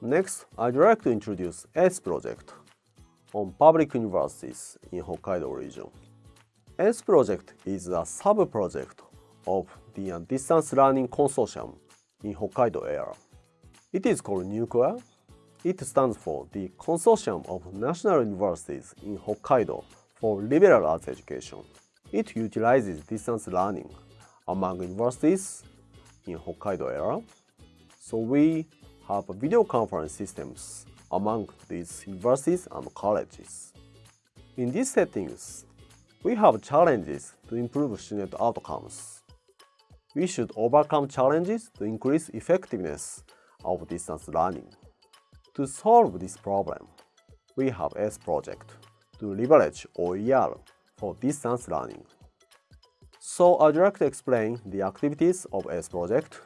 Next, I'd like to introduce S project on public universities in Hokkaido region. S project is a sub-project of the Distance Learning Consortium in Hokkaido area. It is called NUCLEAR. It stands for the Consortium of National Universities in Hokkaido for Liberal Arts Education. It utilizes distance learning among universities in Hokkaido area. So we have video conference systems among these universities and colleges. In these settings, we have challenges to improve student outcomes. We should overcome challenges to increase effectiveness of distance learning. To solve this problem, we have S project to leverage OER for distance learning. So I'd like to explain the activities of S project.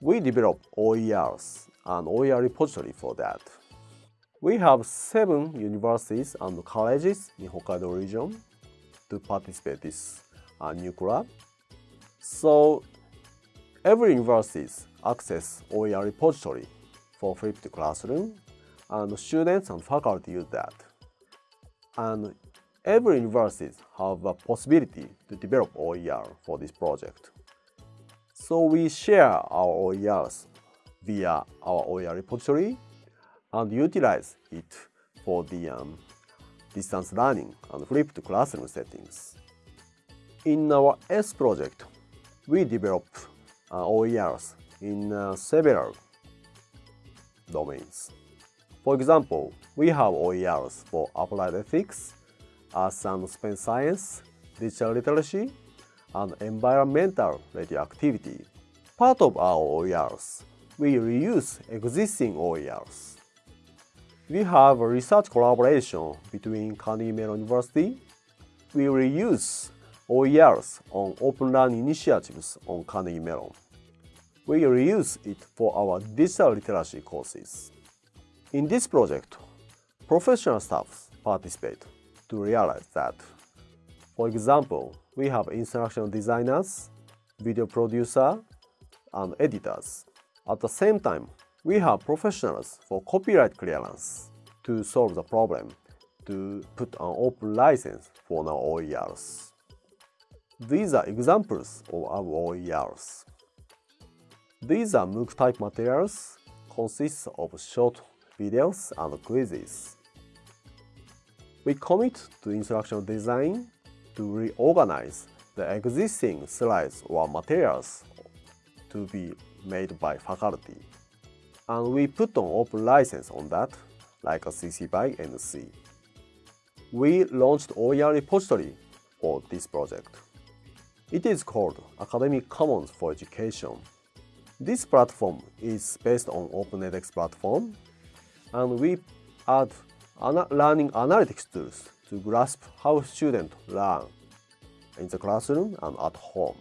We develop OERs an OER repository for that. We have seven universities and colleges in Hokkaido region to participate this uh, NUCLEAR. So every university access OER repository for flipped classroom and students and faculty use that. And every university have a possibility to develop OER for this project. So we share our OERs via our OER repository and utilize it for the um, distance learning and flipped classroom settings. In our S project, we develop uh, OERs in uh, several domains. For example, we have OERs for applied ethics, arts and space science, digital literacy, and environmental radioactivity. Part of our OERs we reuse existing OERs. We have a research collaboration between Carnegie Mellon University. We reuse OERs on open learning initiatives on Carnegie Mellon. We reuse it for our digital literacy courses. In this project, professional staff participate to realize that. For example, we have instructional designers, video producer, and editors. At the same time, we have professionals for copyright clearance to solve the problem to put an open license for our OERs. These are examples of our OERs. These are MOOC-type materials, consists of short videos and quizzes. We commit to instructional design to reorganize the existing slides or materials to be made by faculty. And we put an open license on that, like a CC by NC. We launched OER repository for this project. It is called Academic Commons for Education. This platform is based on OpenEdX platform, and we add ana learning analytics tools to grasp how students learn in the classroom and at home.